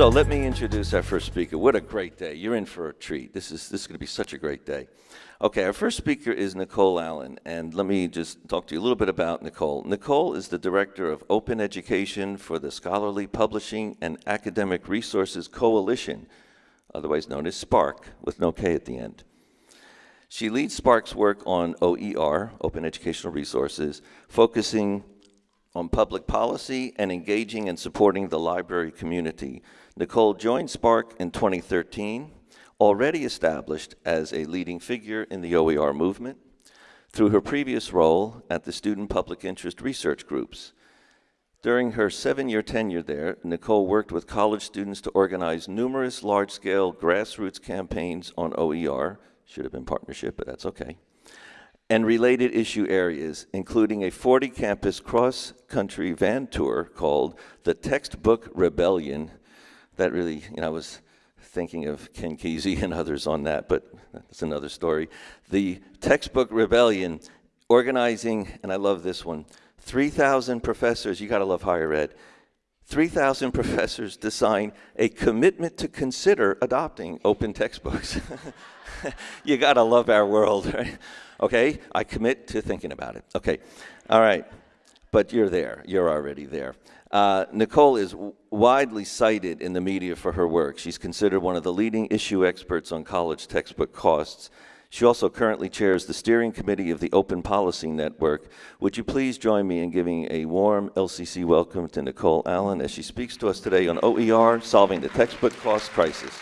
So let me introduce our first speaker. What a great day. You're in for a treat. This is, this is going to be such a great day. Okay, our first speaker is Nicole Allen, and let me just talk to you a little bit about Nicole. Nicole is the Director of Open Education for the Scholarly Publishing and Academic Resources Coalition, otherwise known as SPARC, with no K at the end. She leads SPARC's work on OER, Open Educational Resources, focusing on public policy and engaging and supporting the library community. Nicole joined SPARC in 2013 already established as a leading figure in the OER movement through her previous role at the Student Public Interest Research Groups. During her seven-year tenure there, Nicole worked with college students to organize numerous large-scale grassroots campaigns on OER, should have been partnership, but that's okay, and related issue areas, including a 40-campus cross-country van tour called the Textbook Rebellion. That really, you know, I was thinking of Ken Kesey and others on that, but that's another story. The Textbook Rebellion, organizing, and I love this one, 3,000 professors, you gotta love higher ed, 3,000 professors to sign a commitment to consider adopting open textbooks. you gotta love our world, right? Okay, I commit to thinking about it. Okay, all right, but you're there, you're already there. Uh, Nicole is widely cited in the media for her work. She's considered one of the leading issue experts on college textbook costs. She also currently chairs the steering committee of the Open Policy Network. Would you please join me in giving a warm LCC welcome to Nicole Allen as she speaks to us today on OER, Solving the Textbook Cost Crisis.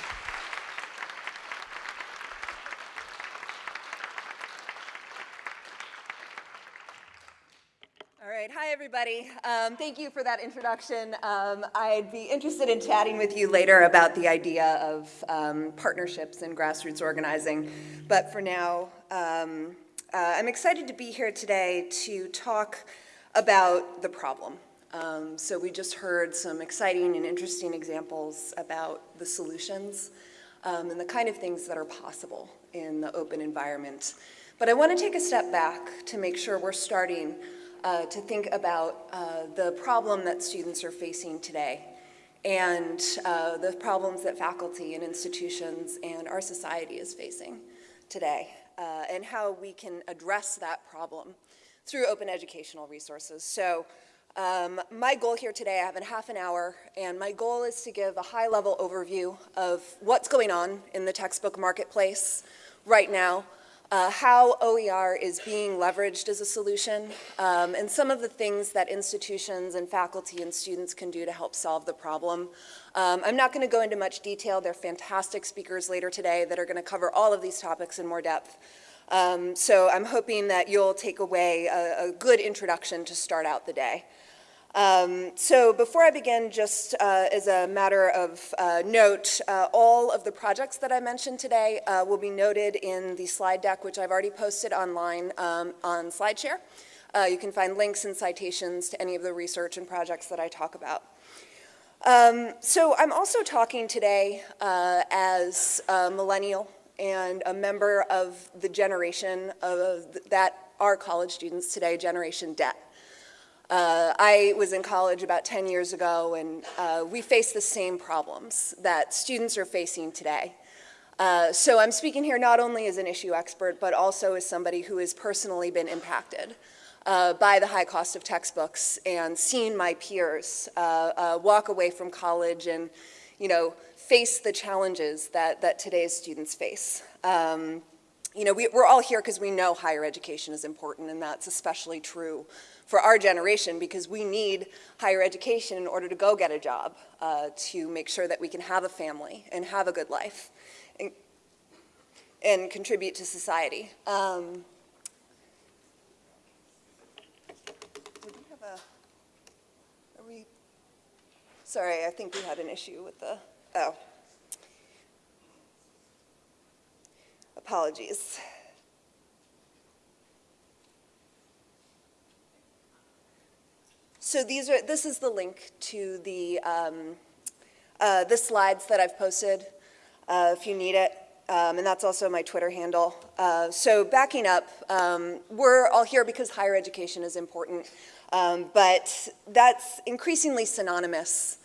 Everybody. Um, thank you for that introduction. Um, I'd be interested in chatting with you later about the idea of um, partnerships and grassroots organizing. But for now, um, uh, I'm excited to be here today to talk about the problem. Um, so we just heard some exciting and interesting examples about the solutions um, and the kind of things that are possible in the open environment. But I want to take a step back to make sure we're starting uh, to think about uh, the problem that students are facing today and uh, the problems that faculty and institutions and our society is facing today uh, and how we can address that problem through open educational resources. So um, my goal here today, I have a half an hour, and my goal is to give a high-level overview of what's going on in the textbook marketplace right now, uh, how OER is being leveraged as a solution, um, and some of the things that institutions and faculty and students can do to help solve the problem. Um, I'm not going to go into much detail. There are fantastic speakers later today that are going to cover all of these topics in more depth. Um, so I'm hoping that you'll take away a, a good introduction to start out the day. Um, so before I begin, just uh, as a matter of uh, note, uh, all of the projects that I mentioned today uh, will be noted in the slide deck, which I've already posted online um, on SlideShare. Uh, you can find links and citations to any of the research and projects that I talk about. Um, so I'm also talking today uh, as a millennial and a member of the generation of that are college students today, Generation Debt. Uh, I was in college about 10 years ago and uh, we face the same problems that students are facing today. Uh, so I'm speaking here not only as an issue expert, but also as somebody who has personally been impacted uh, by the high cost of textbooks and seen my peers uh, uh, walk away from college and, you know, face the challenges that, that today's students face. Um, you know, we, we're all here because we know higher education is important and that's especially true for our generation because we need higher education in order to go get a job, uh, to make sure that we can have a family and have a good life and, and contribute to society. Um, sorry, I think we had an issue with the, oh. Apologies. So these are, this is the link to the, um, uh, the slides that I've posted uh, if you need it. Um, and that's also my Twitter handle. Uh, so backing up, um, we're all here because higher education is important, um, but that's increasingly synonymous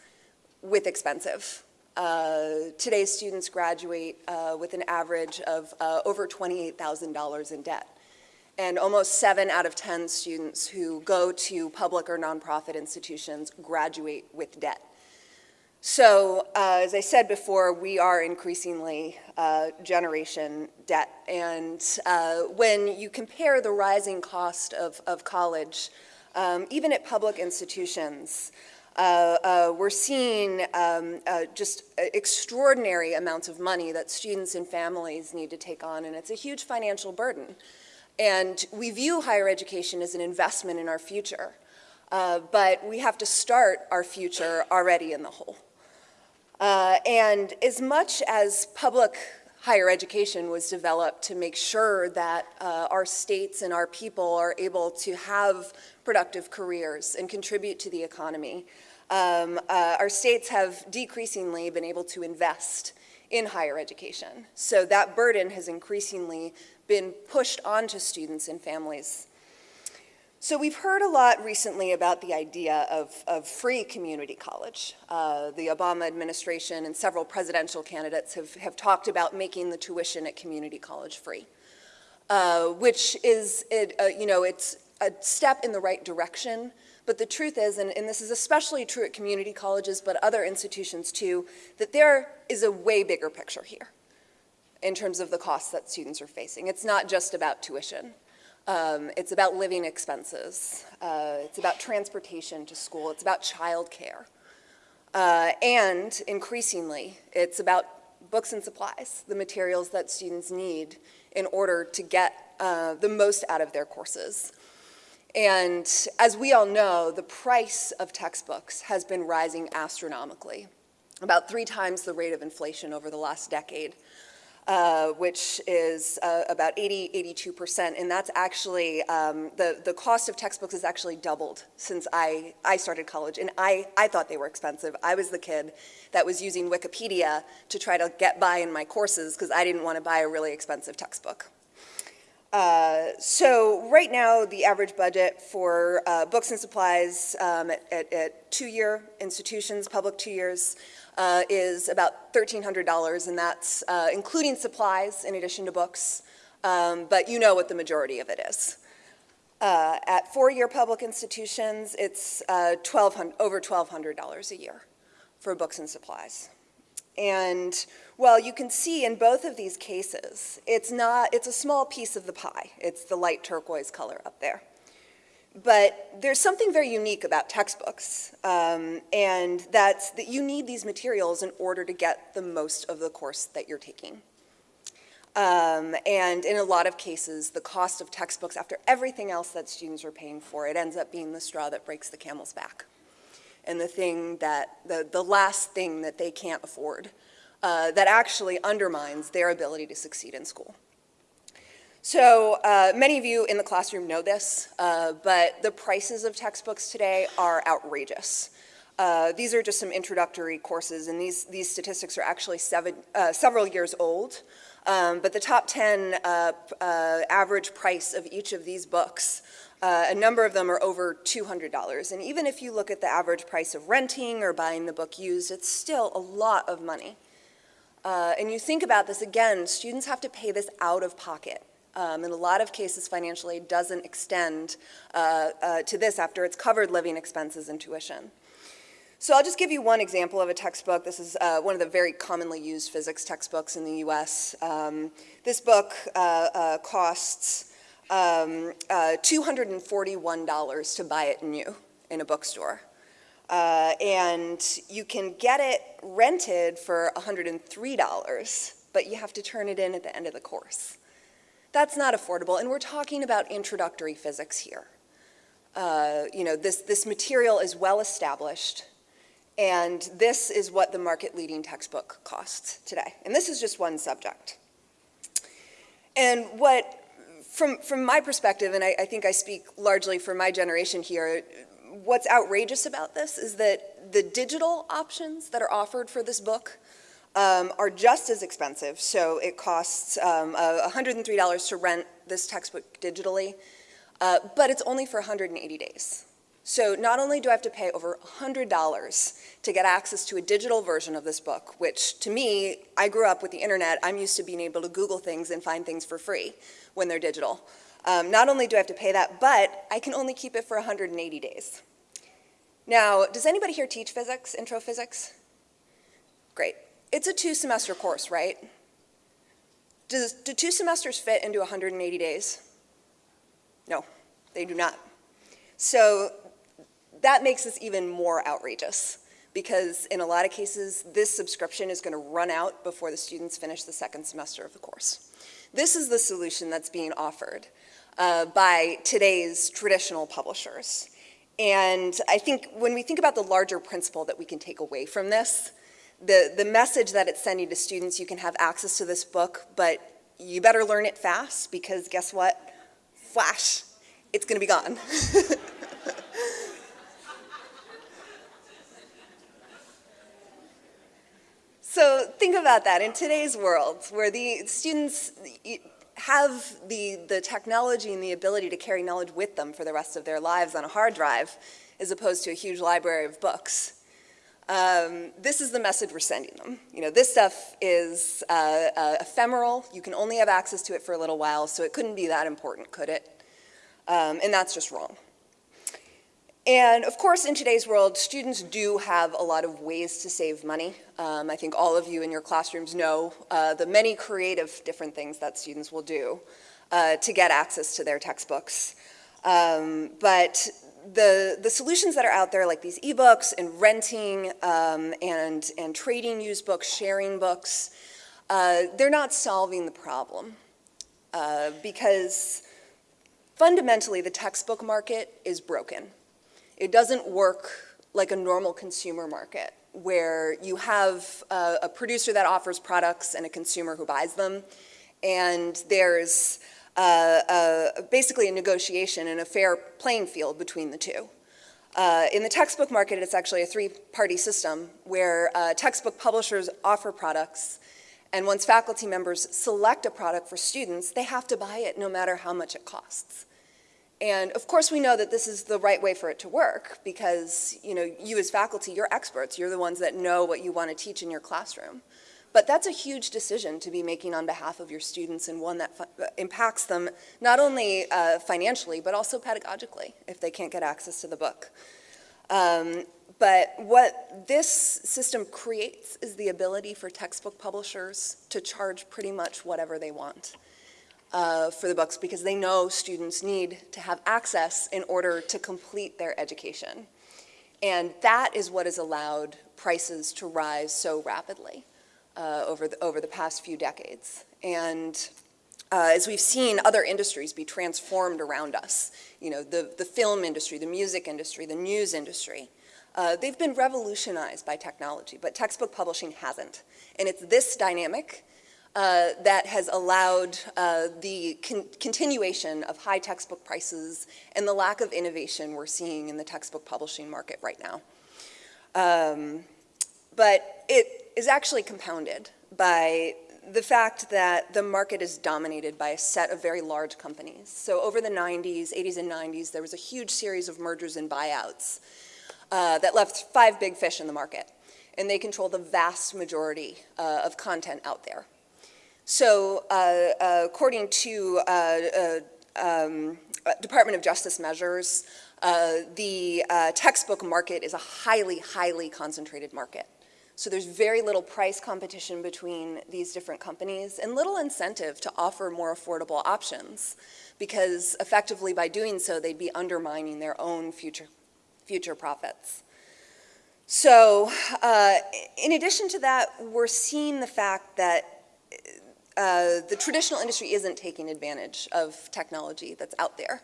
with expensive. Uh, Today's students graduate uh, with an average of uh, over $28,000 in debt. And almost seven out of 10 students who go to public or nonprofit institutions graduate with debt. So, uh, as I said before, we are increasingly uh, generation debt. And uh, when you compare the rising cost of, of college, um, even at public institutions, uh, uh, we're seeing um, uh, just extraordinary amounts of money that students and families need to take on, and it's a huge financial burden. And we view higher education as an investment in our future, uh, but we have to start our future already in the hole. Uh, and as much as public higher education was developed to make sure that uh, our states and our people are able to have productive careers and contribute to the economy, um, uh, our states have decreasingly been able to invest in higher education. So that burden has increasingly been pushed onto students and families so we've heard a lot recently about the idea of, of free community college. Uh, the Obama administration and several presidential candidates have, have talked about making the tuition at community college free, uh, which is, it, uh, you know, it's a step in the right direction. But the truth is, and, and this is especially true at community colleges, but other institutions too, that there is a way bigger picture here in terms of the costs that students are facing. It's not just about tuition. Um, it's about living expenses. Uh, it's about transportation to school. It's about childcare. Uh, and increasingly, it's about books and supplies, the materials that students need in order to get uh, the most out of their courses. And as we all know, the price of textbooks has been rising astronomically, about three times the rate of inflation over the last decade uh, which is uh, about 80, 82%, and that's actually, um, the, the cost of textbooks has actually doubled since I, I started college, and I, I thought they were expensive. I was the kid that was using Wikipedia to try to get by in my courses because I didn't want to buy a really expensive textbook. Uh, so right now, the average budget for uh, books and supplies um, at, at, at two-year institutions, public two years, uh, is about $1,300, and that's uh, including supplies in addition to books, um, but you know what the majority of it is. Uh, at four-year public institutions, it's uh, 1200, over $1,200 a year for books and supplies. And well, you can see in both of these cases, it's not, it's a small piece of the pie. It's the light turquoise color up there. But there's something very unique about textbooks, um, and that's that you need these materials in order to get the most of the course that you're taking. Um, and in a lot of cases, the cost of textbooks, after everything else that students are paying for, it ends up being the straw that breaks the camel's back. And the thing that, the, the last thing that they can't afford, uh, that actually undermines their ability to succeed in school. So uh, many of you in the classroom know this, uh, but the prices of textbooks today are outrageous. Uh, these are just some introductory courses, and these, these statistics are actually seven, uh, several years old. Um, but the top 10 uh, uh, average price of each of these books, a number of them are over $200. And even if you look at the average price of renting or buying the book used, it's still a lot of money. and you think about this again, students have to pay this out of pocket. Um, in a lot of cases, financial aid doesn't extend uh, uh, to this after it's covered living expenses and tuition. So I'll just give you one example of a textbook. This is uh, one of the very commonly used physics textbooks in the US. Um, this book uh, uh, costs um, uh, $241 to buy it new in a bookstore. and you can get it rented for $103, but you have to turn it in at the end of the course. That's not affordable, and we're talking about introductory physics here. Uh, you know, this, this material is well established, and this is what the market-leading textbook costs today. And this is just one subject. And what, from, from my perspective, and I, I think I speak largely for my generation here, what's outrageous about this is that the digital options that are offered for this book um, are just as expensive. So it costs um, uh, $103 to rent this textbook digitally, uh, but it's only for 180 days. So not only do I have to pay over $100 to get access to a digital version of this book, which to me, I grew up with the internet, I'm used to being able to Google things and find things for free when they're digital. Um, not only do I have to pay that, but I can only keep it for 180 days. Now, does anybody here teach physics, intro physics? Great. It's a two semester course, right? Does, do two semesters fit into 180 days? No, they do not. So that makes this even more outrageous because in a lot of cases, this subscription is going to run out before the students finish the second semester of the course. This is the solution that's being offered uh, by today's traditional publishers. And I think when we think about the larger principle that we can take away from this, the, the message that it's sending to students, you can have access to this book, but you better learn it fast because guess what? Flash, it's going to be gone. so think about that in today's world where the students have the, the technology and the ability to carry knowledge with them for the rest of their lives on a hard drive as opposed to a huge library of books. Um, this is the message we're sending them. You know, this stuff is uh, uh, ephemeral. You can only have access to it for a little while, so it couldn't be that important, could it? Um, and that's just wrong. And of course, in today's world, students do have a lot of ways to save money. Um, I think all of you in your classrooms know uh, the many creative different things that students will do uh, to get access to their textbooks. Um, but the, the solutions that are out there, like these ebooks and renting um, and, and trading used books, sharing books, uh, they're not solving the problem uh, because fundamentally the textbook market is broken. It doesn't work like a normal consumer market where you have a, a producer that offers products and a consumer who buys them, and there's basically a negotiation and a fair playing field between the two. Uh, in the textbook market, it's actually a three-party system where uh, textbook publishers offer products, and once faculty members select a product for students, they have to buy it no matter how much it costs. And of course we know that this is the right way for it to work because you know you as faculty, you're experts, you're the ones that know what you want to teach in your classroom. But that's a huge decision to be making on behalf of your students and one that impacts them not only uh, financially, but also pedagogically if they can't get access to the book. Um, but what this system creates is the ability for textbook publishers to charge pretty much whatever they want uh, for the books because they know students need to have access in order to complete their education. And that is what has allowed prices to rise so rapidly uh, over, the, over the past few decades. And uh, as we've seen other industries be transformed around us, you know, the, the film industry, the music industry, the news industry, uh, they've been revolutionized by technology, but textbook publishing hasn't. And it's this dynamic uh, that has allowed uh, the con continuation of high textbook prices and the lack of innovation we're seeing in the textbook publishing market right now. Um, but it is actually compounded by the fact that the market is dominated by a set of very large companies. So over the 90s, 80s and 90s, there was a huge series of mergers and buyouts uh, that left five big fish in the market. And they control the vast majority uh, of content out there. So uh, uh according to uh, uh, um, Department of Justice measures, the textbook market is a highly, highly concentrated market. So there's very little price competition between these different companies and little incentive to offer more affordable options because effectively by doing so they'd be undermining their own future, future profits. So uh, in addition to that, we're seeing the fact that uh, the traditional industry isn't taking advantage of technology that's out there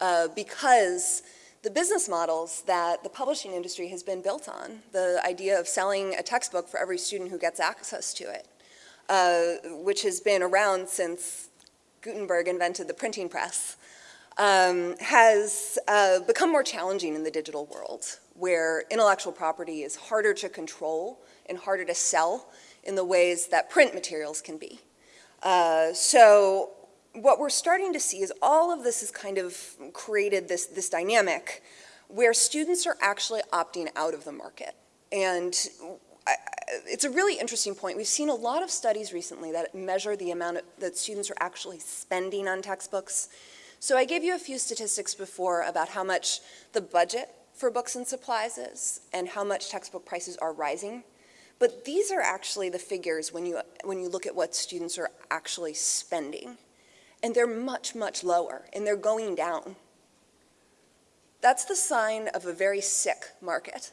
uh, because the business models that the publishing industry has been built on, the idea of selling a textbook for every student who gets access to it, uh, which has been around since Gutenberg invented the printing press, um, has uh, become more challenging in the digital world, where intellectual property is harder to control and harder to sell in the ways that print materials can be. Uh, so what we're starting to see is all of this has kind of created this, this dynamic where students are actually opting out of the market. And it's a really interesting point. We've seen a lot of studies recently that measure the amount of- that students are actually spending on textbooks. So I gave you a few statistics before about how much the budget for books and supplies is and how much textbook prices are rising. But these are actually the figures when you, when you look at what students are actually spending. And they're much, much lower, and they're going down. That's the sign of a very sick market,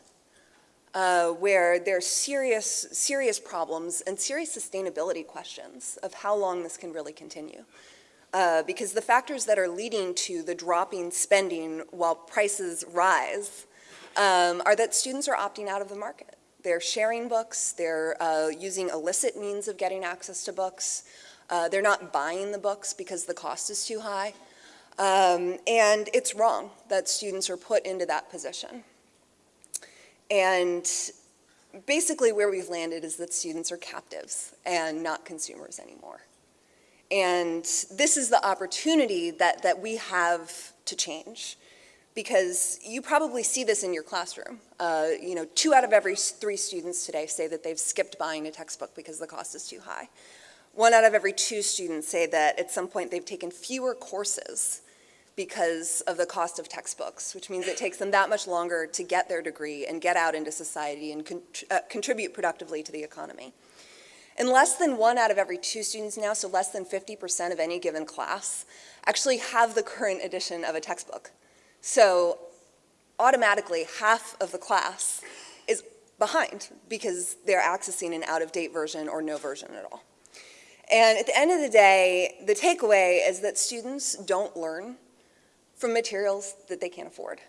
uh, where there's serious, serious problems and serious sustainability questions of how long this can really continue. Uh, because the factors that are leading to the dropping spending while prices rise um, are that students are opting out of the market. They're sharing books, they're uh, using illicit means of getting access to books, uh, they're not buying the books because the cost is too high. Um, and it's wrong that students are put into that position. And basically where we've landed is that students are captives and not consumers anymore. And this is the opportunity that, that we have to change because you probably see this in your classroom. Uh, you know, two out of every three students today say that they've skipped buying a textbook because the cost is too high. One out of every two students say that at some point they've taken fewer courses because of the cost of textbooks, which means it takes them that much longer to get their degree and get out into society and con uh, contribute productively to the economy. And less than one out of every two students now, so less than 50% of any given class, actually have the current edition of a textbook. So automatically, half of the class is behind because they're accessing an out-of-date version or no version at all. And at the end of the day, the takeaway is that students don't learn from materials that they can't afford.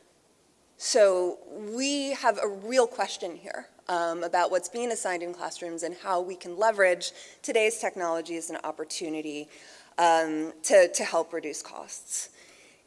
So we have a real question here um, about what's being assigned in classrooms and how we can leverage today's technology as an opportunity um, to, to help reduce costs.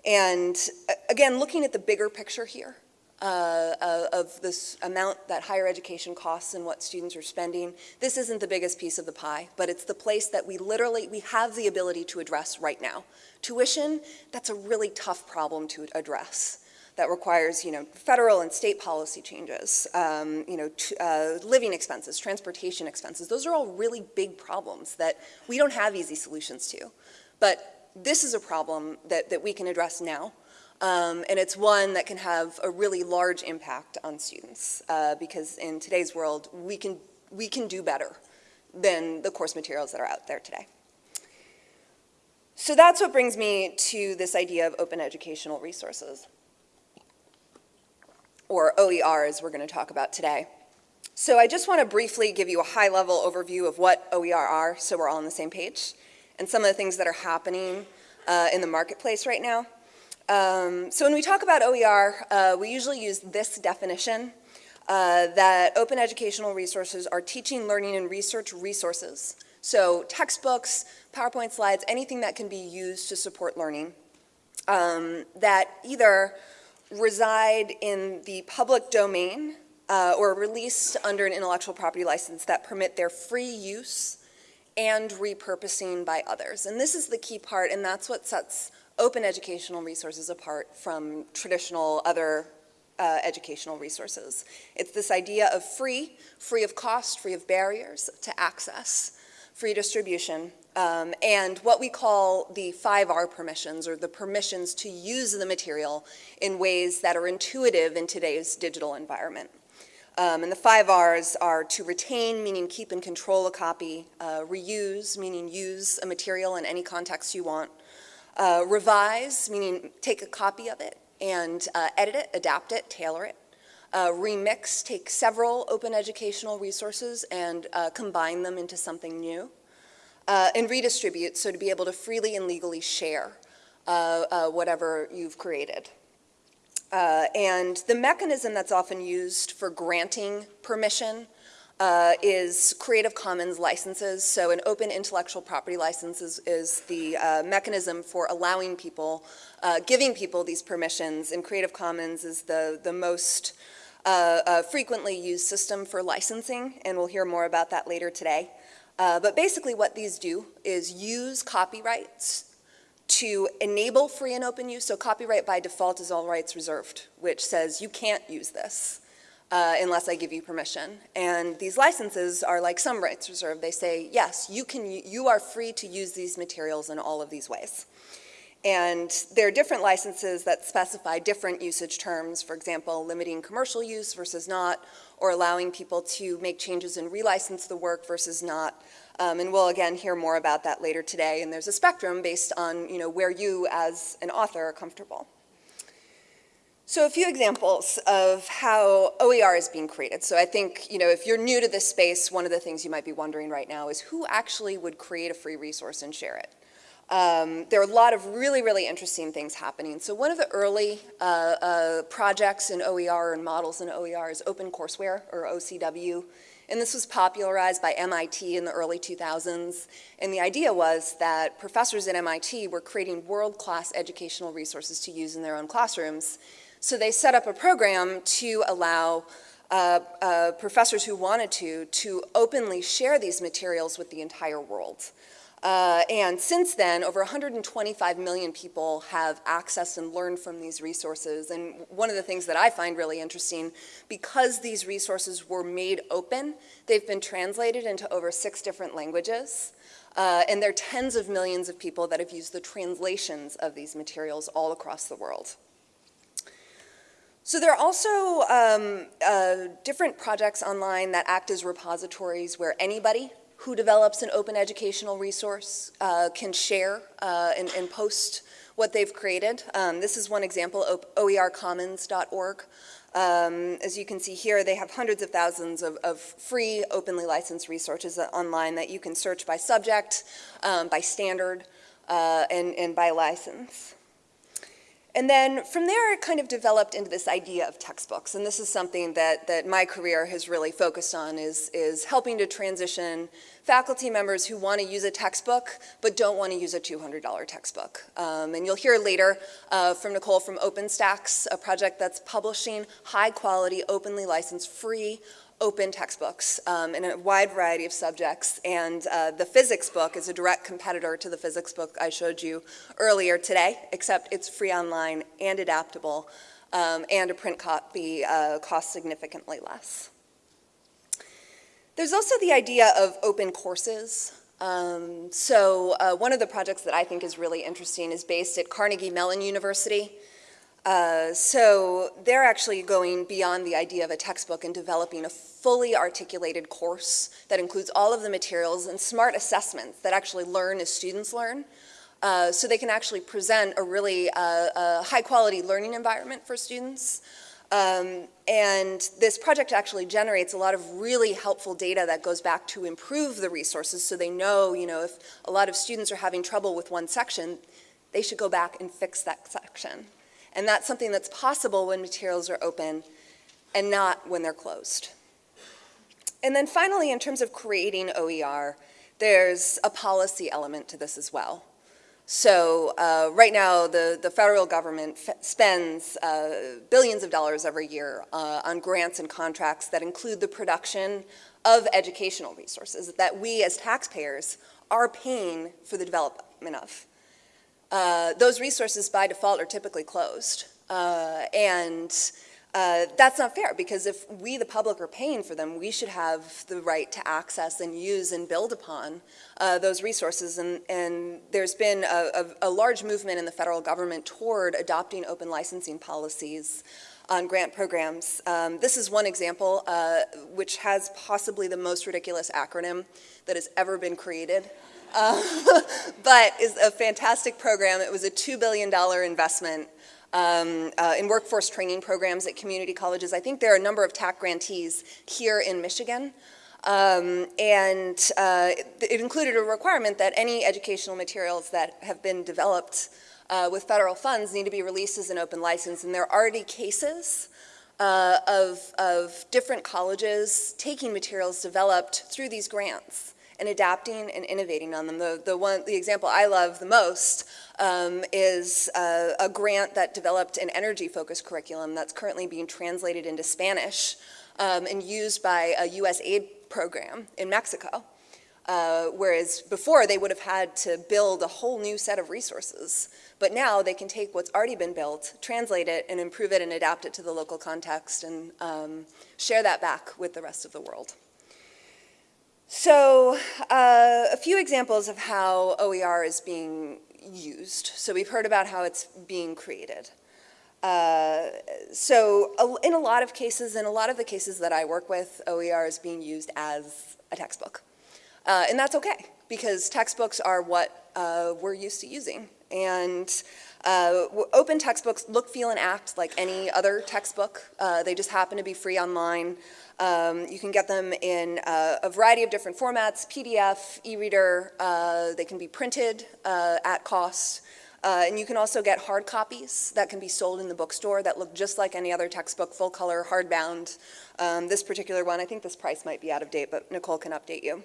And uh, again, looking at the bigger picture here, uh, uh, of this amount that higher education costs and what students are spending. This isn't the biggest piece of the pie, but it's the place that we literally, we have the ability to address right now. Tuition, that's a really tough problem to address. That requires, you know, federal and state policy changes, um, you know, uh, living expenses, transportation expenses. Those are all really big problems that we don't have easy solutions to. But this is a problem that, that we can address now um, and it's one that can have a really large impact on students uh, because in today's world, we can, we can do better than the course materials that are out there today. So that's what brings me to this idea of open educational resources, or OER as we're going to talk about today. So I just want to briefly give you a high-level overview of what OER are so we're all on the same page, and some of the things that are happening uh, in the marketplace right now. Um, so when we talk about OER, uh, we usually use this definition, uh, that open educational resources are teaching, learning, and research resources. So textbooks, PowerPoint slides, anything that can be used to support learning, um, that either reside in the public domain uh, or released under an intellectual property license that permit their free use and repurposing by others. And this is the key part, and that's what sets open educational resources apart from traditional other uh, educational resources. It's this idea of free, free of cost, free of barriers to access, free distribution, um, and what we call the 5R permissions, or the permissions to use the material in ways that are intuitive in today's digital environment. Um, and the five R's are to retain, meaning keep and control a copy, uh, reuse, meaning use a material in any context you want, uh, revise, meaning take a copy of it and uh, edit it, adapt it, tailor it. Uh, remix, take several open educational resources and uh, combine them into something new. Uh, and redistribute, so to be able to freely and legally share uh, whatever you've created. and the mechanism that's often used for granting permission uh, is Creative Commons licenses. So an open intellectual property license is, is the uh, mechanism for allowing people, uh, giving people these permissions. And Creative Commons is the, the most uh, uh, frequently used system for licensing, and we'll hear more about that later today. Uh, but basically what these do is use copyrights to enable free and open use. So copyright by default is all rights reserved, which says you can't use this uh, unless I give you permission. And these licenses are like some rights reserved. They say, yes, you, can, you are free to use these materials in all of these ways. And there are different licenses that specify different usage terms, for example, limiting commercial use versus not, or allowing people to make changes and relicense the work versus not. Um, and we'll again hear more about that later today. And there's a spectrum based on you know, where you as an author are comfortable. So a few examples of how OER is being created. So I think, you know, if you're new to this space, one of the things you might be wondering right now is who actually would create a free resource and share it? Um, there are a lot of really, really interesting things happening. So one of the early uh, uh, projects in OER and models in OER is OpenCourseware, or OCW. And this was popularized by MIT in the early 2000s. And the idea was that professors at MIT were creating world-class educational resources to use in their own classrooms. So they set up a program to allow uh, uh, professors who wanted to, to openly share these materials with the entire world. Uh, and since then, over 125 million people have accessed and learned from these resources. And one of the things that I find really interesting, because these resources were made open, they've been translated into over six different languages. Uh, and there are tens of millions of people that have used the translations of these materials all across the world. So there are also um, uh, different projects online that act as repositories where anybody who develops an open educational resource uh, can share uh, and, and, post what they've created. Um, this is one example, oercommons.org. Um, as you can see here, they have hundreds of thousands of, of, free, openly licensed resources online that you can search by subject, um, by standard, uh, and, and by license. And then from there, it kind of developed into this idea of textbooks. And this is something that, that my career has really focused on is, is helping to transition faculty members who want to use a textbook but don't want to use a $200 textbook. Um, and you'll hear later uh, from Nicole from OpenStax, a project that's publishing high quality, openly licensed, free open textbooks um, in a wide variety of subjects. And uh, the physics book is a direct competitor to the physics book I showed you earlier today, except it's free online and adaptable, um, and a print copy uh, costs significantly less. There's also the idea of open courses. Um, so uh, one of the projects that I think is really interesting is based at Carnegie Mellon University. Uh, so they're actually going beyond the idea of a textbook and developing a fully articulated course that includes all of the materials and smart assessments that actually learn as students learn. Uh, so they can actually present a really uh, high quality learning environment for students. Um, and this project actually generates a lot of really helpful data that goes back to improve the resources so they know, you know, if a lot of students are having trouble with one section, they should go back and fix that section. And that's something that's possible when materials are open and not when they're closed. And then finally, in terms of creating OER, there's a policy element to this as well. So uh, right now, the, the federal government spends uh, billions of dollars every year uh, on grants and contracts that include the production of educational resources that we as taxpayers are paying for the development of. Uh, those resources by default are typically closed. Uh, and uh, that's not fair because if we, the public, are paying for them, we should have the right to access and use and build upon uh, those resources. And, and there's been a, a, a, large movement in the federal government toward adopting open licensing policies on grant programs. Um, this is one example uh, which has possibly the most ridiculous acronym that has ever been created. Uh, but is a fantastic program. It was a $2 billion investment um, uh, in workforce training programs at community colleges. I think there are a number of TAC grantees here in Michigan. Um, and uh, it included a requirement that any educational materials that have been developed uh, with federal funds need to be released as an open license. And there are already cases uh, of, of different colleges taking materials developed through these grants and adapting and innovating on them. The, the, one, the example I love the most um, is uh, a grant that developed an energy-focused curriculum that's currently being translated into Spanish um, and used by a U.S. aid program in Mexico. Uh, whereas before, they would have had to build a whole new set of resources. But now they can take what's already been built, translate it, and improve it and adapt it to the local context and um, share that back with the rest of the world. So uh, a few examples of how OER is being used. So we've heard about how it's being created. Uh, so in a lot of cases, in a lot of the cases that I work with, OER is being used as a textbook. Uh, and that's okay, because textbooks are what uh, we're used to using. And uh, open textbooks look, feel, and act like any other textbook. Uh, they just happen to be free online. Um, you can get them in uh, a variety of different formats, PDF, e-reader. Uh, they can be printed at cost. Uh, and you can also get hard copies that can be sold in the bookstore that look just like any other textbook, full color, hardbound. Um, this particular one, I think this price might be out of date, but Nicole can update you.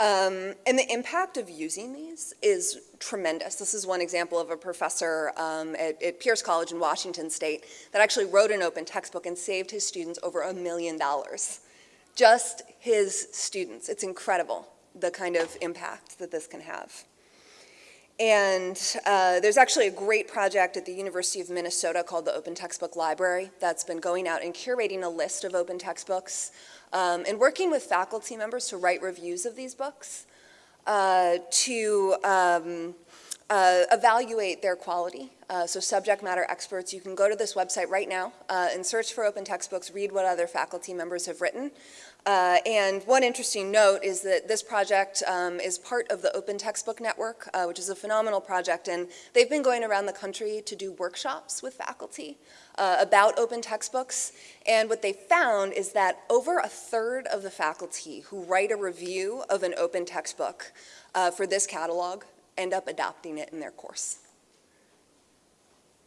Um, and the impact of using these is tremendous. This is one example of a professor um, at, at, Pierce College in Washington State that actually wrote an open textbook and saved his students over a million dollars. Just his students. It's incredible the kind of impact that this can have. And uh, there's actually a great project at the University of Minnesota called the Open Textbook Library that's been going out and curating a list of open textbooks um, and working with faculty members to write reviews of these books uh, to um, uh, evaluate their quality. Uh, so subject matter experts, you can go to this website right now uh, and search for open textbooks, read what other faculty members have written. Uh, and one interesting note is that this project um, is part of the Open Textbook Network, uh, which is a phenomenal project, and they've been going around the country to do workshops with faculty uh, about open textbooks, and what they found is that over a third of the faculty who write a review of an open textbook uh, for this catalog end up adopting it in their course.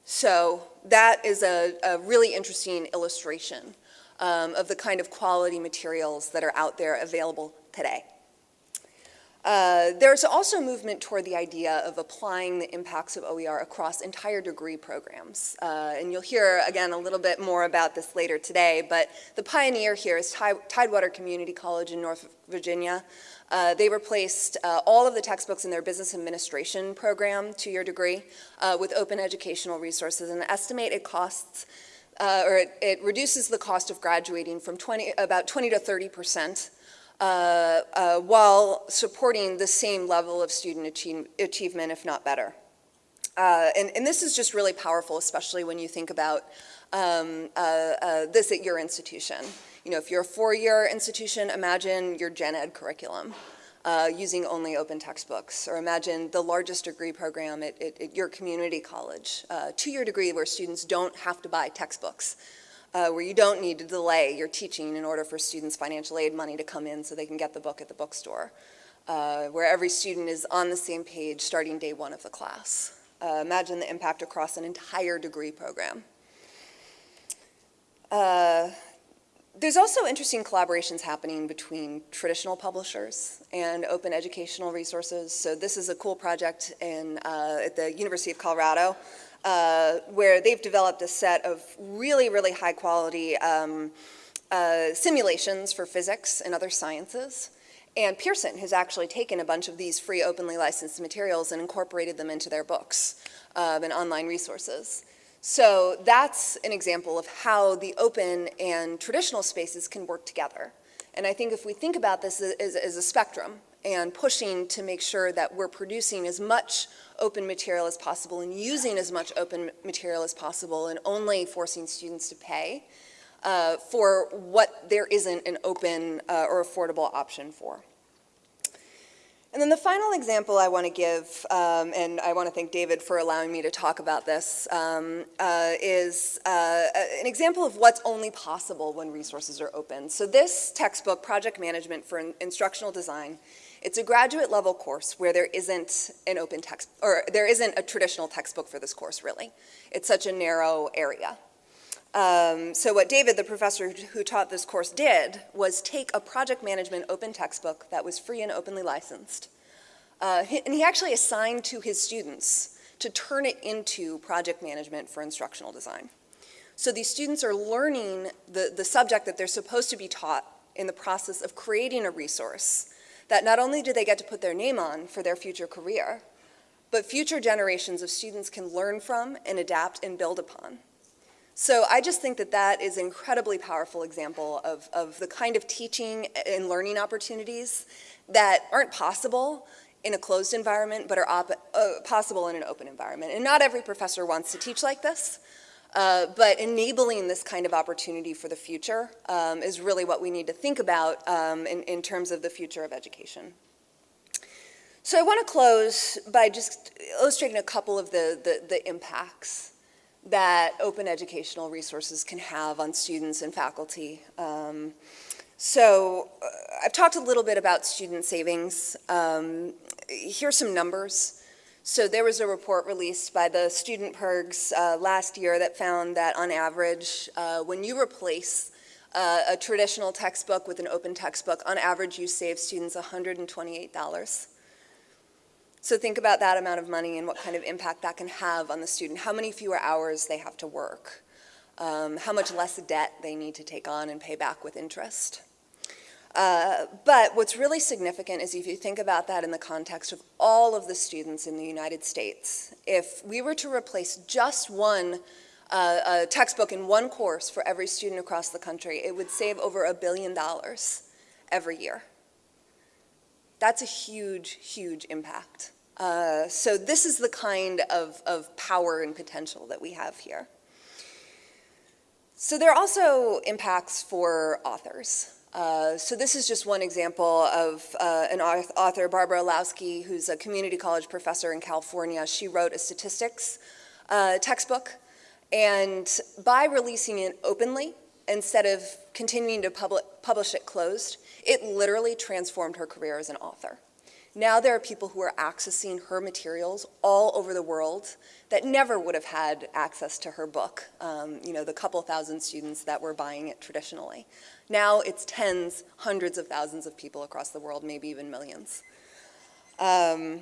So that is a, a really interesting illustration um, of the kind of quality materials that are out there available today. Uh, there's also movement toward the idea of applying the impacts of OER across entire degree programs. Uh, and you'll hear, again, a little bit more about this later today, but the pioneer here is Tidewater Community College in North Virginia. Uh, they replaced uh, all of the textbooks in their business administration program, two-year degree, uh, with open educational resources and estimate it costs uh, or it, it, reduces the cost of graduating from 20, about 20 to 30 percent, uh, uh, while supporting the same level of student achieve, achievement, if not better. Uh, and, and, this is just really powerful, especially when you think about um, uh, uh, this at your institution. You know, if you're a four-year institution, imagine your gen ed curriculum uh, using only open textbooks. Or imagine the largest degree program at, at, at your community college, uh, two-year degree where students don't have to buy textbooks, uh, where you don't need to delay your teaching in order for students' financial aid money to come in so they can get the book at the bookstore, uh, where every student is on the same page starting day one of the class. Uh, imagine the impact across an entire degree program. Uh, there's also interesting collaborations happening between traditional publishers and open educational resources. So this is a cool project in, uh, at the University of Colorado uh, where they've developed a set of really, really high quality um, uh, simulations for physics and other sciences. And Pearson has actually taken a bunch of these free openly licensed materials and incorporated them into their books um, and online resources. So that's an example of how the open and traditional spaces can work together. And I think if we think about this as, as, a spectrum and pushing to make sure that we're producing as much open material as possible and using as much open material as possible and only forcing students to pay uh, for what there isn't an open uh, or affordable option for. And then the final example I want to give, um, and I want to thank David for allowing me to talk about this, um, uh, is uh, an example of what's only possible when resources are open. So this textbook, Project Management for Instructional Design, it's a graduate level course where there isn't an open text, or there isn't a traditional textbook for this course, really. It's such a narrow area. Um, so what David, the professor who taught this course, did was take a project management open textbook that was free and openly licensed, uh, and he actually assigned to his students to turn it into project management for instructional design. So these students are learning the, the subject that they're supposed to be taught in the process of creating a resource that not only do they get to put their name on for their future career, but future generations of students can learn from and adapt and build upon. So I just think that that is an incredibly powerful example of, of the kind of teaching and learning opportunities that aren't possible in a closed environment, but are uh, possible in an open environment. And not every professor wants to teach like this, uh, but enabling this kind of opportunity for the future um, is really what we need to think about um, in, in terms of the future of education. So I want to close by just illustrating a couple of the, the, the, impacts that open educational resources can have on students and faculty. Um, so uh, I've talked a little bit about student savings. Um, here's some numbers. So there was a report released by the Student PIRGs uh, last year that found that on average, uh, when you replace uh, a traditional textbook with an open textbook, on average you save students $128. So think about that amount of money and what kind of impact that can have on the student, how many fewer hours they have to work, um, how much less debt they need to take on and pay back with interest. Uh, but what's really significant is if you think about that in the context of all of the students in the United States, if we were to replace just one uh, textbook in one course for every student across the country, it would save over a billion dollars every year. That's a huge, huge impact. Uh, so this is the kind of, of power and potential that we have here. So there are also impacts for authors. Uh, so this is just one example of uh, an author, Barbara Illowsky, who's a community college professor in California. She wrote a statistics uh, textbook, and by releasing it openly, instead of continuing to public, publish it closed, it literally transformed her career as an author. Now there are people who are accessing her materials all over the world that never would have had access to her book, um, you know, the couple thousand students that were buying it traditionally. Now it's tens, hundreds of thousands of people across the world, maybe even millions. Um,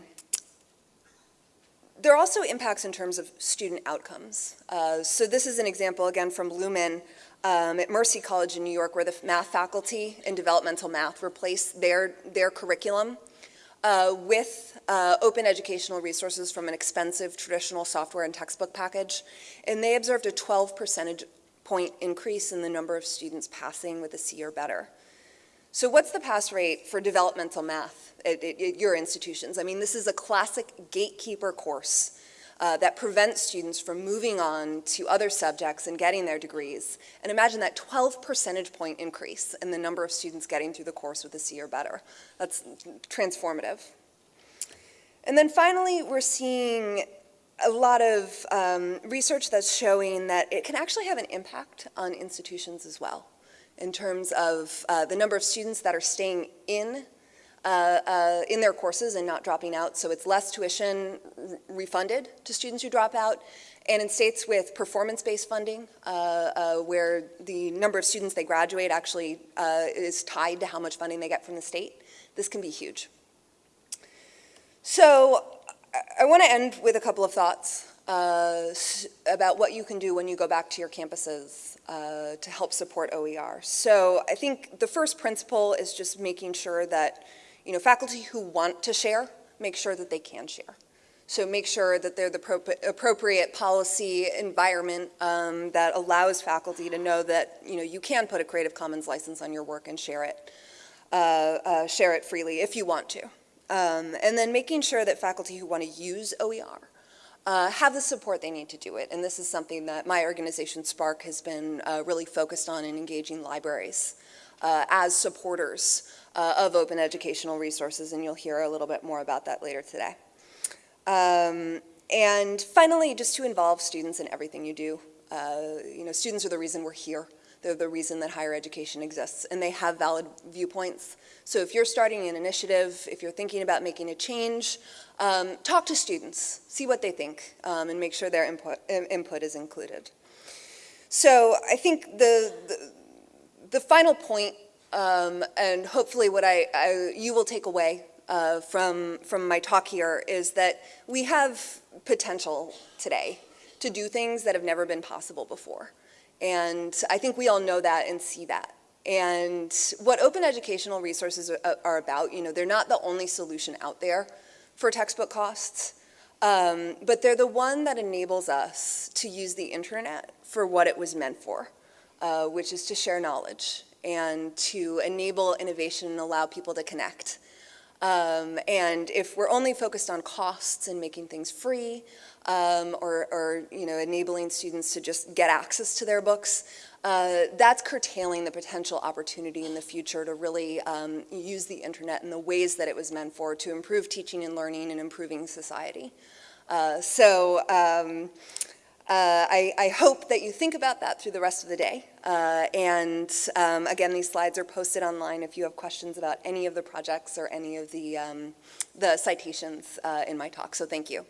there are also impacts in terms of student outcomes. Uh, so this is an example, again, from Lumen um, at Mercy College in New York, where the math faculty in developmental math replaced their, their curriculum uh, with uh, open educational resources from an expensive traditional software and textbook package. And they observed a 12 percentage point increase in the number of students passing with a C or better. So what's the pass rate for developmental math at, at, at your institutions? I mean, this is a classic gatekeeper course uh, that prevents students from moving on to other subjects and getting their degrees. And imagine that 12 percentage point increase in the number of students getting through the course with a C or better. That's transformative. And then finally, we're seeing a lot of um, research that's showing that it can actually have an impact on institutions as well in terms of uh, the number of students that are staying in uh, uh, in their courses and not dropping out. So it's less tuition refunded to students who drop out. And in states with performance-based funding, uh, uh, where the number of students they graduate actually uh, is tied to how much funding they get from the state, this can be huge. So I want to end with a couple of thoughts about what you can do when you go back to your campuses to help support OER. So I think the first principle is just making sure that, you know, faculty who want to share, make sure that they can share. So make sure that they're the appropriate policy environment um, that allows faculty to know that, you know, you can put a Creative Commons license on your work and share it, uh, uh share it freely if you want to. Um, and then making sure that faculty who want to use OER uh, have the support they need to do it. And this is something that my organization, SPARC, has been uh, really focused on in engaging libraries uh, as supporters uh, of open educational resources, and you'll hear a little bit more about that later today. Um, and finally, just to involve students in everything you do. Uh, you know, students are the reason we're here. They're the reason that higher education exists, and they have valid viewpoints. So if you're starting an initiative, if you're thinking about making a change, um, talk to students, see what they think, um, and make sure their input, input is included. So I think the, the, the final point, um, and hopefully what I, I, you will take away uh, from, from my talk here is that we have potential today to do things that have never been possible before. And I think we all know that and see that. And what open educational resources are, about, you know, they're not the only solution out there for textbook costs, um, but they're the one that enables us to use the internet for what it was meant for, uh, which is to share knowledge and to enable innovation and allow people to connect. Um, and if we're only focused on costs and making things free, um, or, or, you know, enabling students to just get access to their books, uh, that's curtailing the potential opportunity in the future to really um, use the internet in the ways that it was meant for to improve teaching and learning and improving society. Uh, so um, uh, I, I, hope that you think about that through the rest of the day. Uh, and um, again, these slides are posted online if you have questions about any of the projects or any of the, um, the citations uh, in my talk. So thank you.